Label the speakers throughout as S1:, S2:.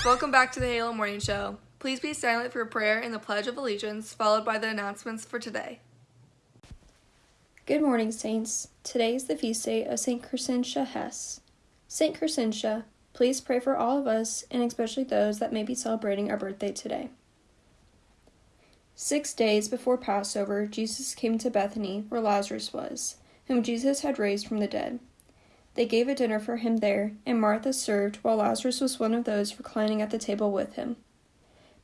S1: Welcome back to the Halo Morning Show. Please be silent for prayer and the Pledge of Allegiance, followed by the announcements for today.
S2: Good morning, Saints. Today is the feast day of St. Crescentia Hess. St. Crescentia, please pray for all of us, and especially those that may be celebrating our birthday today. Six days before Passover, Jesus came to Bethany, where Lazarus was, whom Jesus had raised from the dead. They gave a dinner for him there, and Martha served, while Lazarus was one of those reclining at the table with him.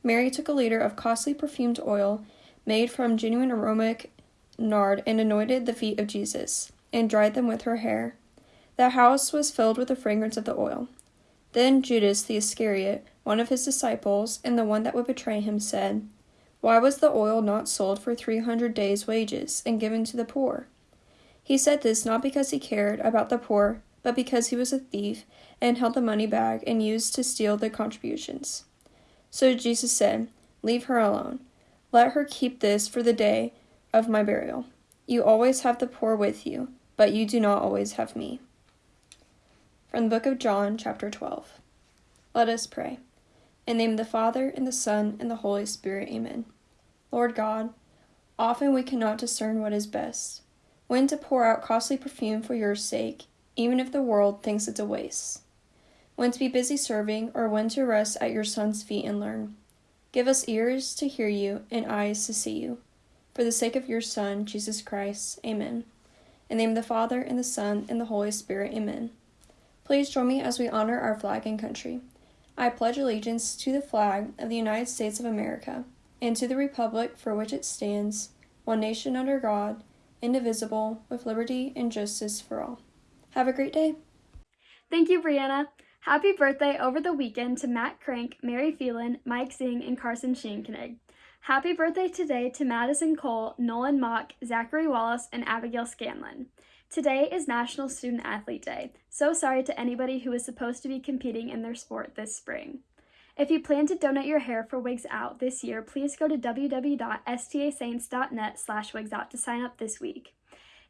S2: Mary took a liter of costly perfumed oil, made from genuine aromatic nard, and anointed the feet of Jesus, and dried them with her hair. The house was filled with the fragrance of the oil. Then Judas the Iscariot, one of his disciples, and the one that would betray him, said, Why was the oil not sold for three hundred days' wages, and given to the poor? He said this not because he cared about the poor, but because he was a thief and held the money bag and used to steal the contributions. So Jesus said, Leave her alone. Let her keep this for the day of my burial. You always have the poor with you, but you do not always have me. From the book of John, chapter 12. Let us pray. In the name of the Father, and the Son, and the Holy Spirit, amen. Lord God, often we cannot discern what is best when to pour out costly perfume for your sake, even if the world thinks it's a waste, when to be busy serving, or when to rest at your Son's feet and learn. Give us ears to hear you and eyes to see you. For the sake of your Son, Jesus Christ, amen. In the name of the Father, and the Son, and the Holy Spirit, amen. Please join me as we honor our flag and country. I pledge allegiance to the flag of the United States of America, and to the republic for which it stands, one nation under God, indivisible, with liberty and justice for all. Have a great day.
S3: Thank you, Brianna. Happy birthday over the weekend to Matt Crank, Mary Phelan, Mike Zing, and Carson Schoenkenig. Happy birthday today to Madison Cole, Nolan Mock, Zachary Wallace, and Abigail Scanlon. Today is National Student Athlete Day. So sorry to anybody who is supposed to be competing in their sport this spring. If you plan to donate your hair for Wigs Out this year, please go to www.stasaints.net slash wigsout to sign up this week.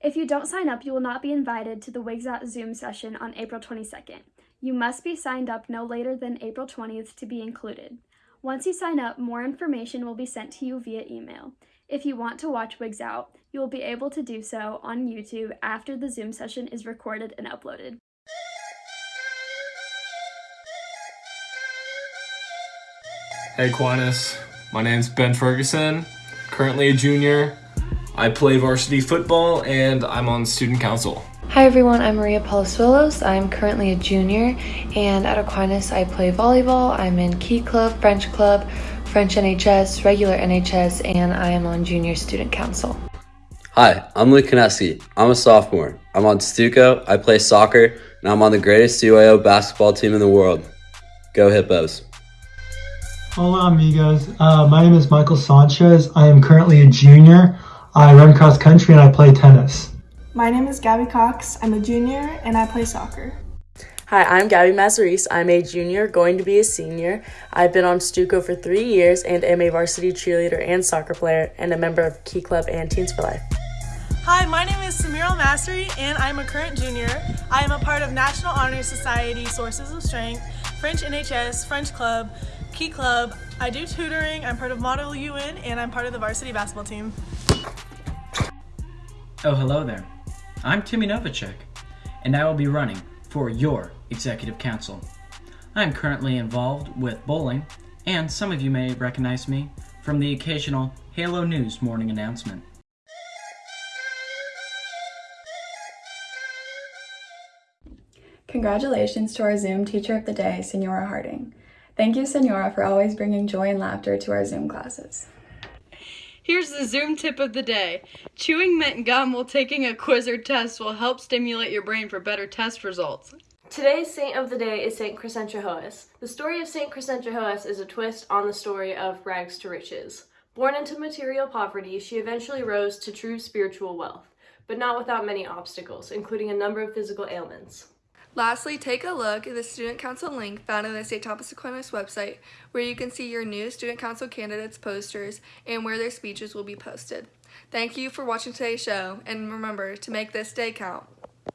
S3: If you don't sign up, you will not be invited to the Wigs Out Zoom session on April 22nd. You must be signed up no later than April 20th to be included. Once you sign up, more information will be sent to you via email. If you want to watch Wigs Out, you will be able to do so on YouTube after the Zoom session is recorded and uploaded.
S4: Hey Aquinas, my name's Ben Ferguson, currently a junior. I play varsity football and I'm on student council.
S5: Hi everyone, I'm Maria Palazuelos. I'm currently a junior and at Aquinas I play volleyball. I'm in Key Club, French Club, French NHS, regular NHS, and I am on junior student council.
S6: Hi, I'm Luke Kineski. I'm a sophomore. I'm on Stuco, I play soccer, and I'm on the greatest UAO basketball team in the world. Go Hippos.
S7: Hola amigos, uh, my name is Michael Sanchez. I am currently a junior. I run cross country and I play tennis.
S8: My name is Gabby Cox. I'm a junior and I play soccer.
S9: Hi, I'm Gabby Mazaris. I'm a junior, going to be a senior. I've been on Stuco for three years and am a varsity cheerleader and soccer player and a member of Key Club and Teens for Life.
S10: Hi, my name is Samira Masri and I'm a current junior. I am a part of National Honor Society Sources of Strength, French NHS, French Club, Key Club. I do tutoring, I'm part of Model UN, and I'm part of the varsity basketball team.
S11: Oh, hello there. I'm Timmy Novacek, and I will be running for your Executive Council. I am currently involved with bowling, and some of you may recognize me from the occasional Halo News morning announcement.
S12: Congratulations to our Zoom Teacher of the Day, Senora Harding. Thank you, Senora, for always bringing joy and laughter to our Zoom classes.
S13: Here's the Zoom tip of the day. Chewing mint gum while taking a quiz or test will help stimulate your brain for better test results.
S14: Today's saint of the day is Saint Crescentia The story of Saint Crescentia is a twist on the story of rags to riches. Born into material poverty, she eventually rose to true spiritual wealth, but not without many obstacles, including a number of physical ailments.
S1: Lastly, take a look at the Student Council link found on the St. Thomas Aquinas website where you can see your new Student Council candidates posters and where their speeches will be posted. Thank you for watching today's show, and remember to make this day count.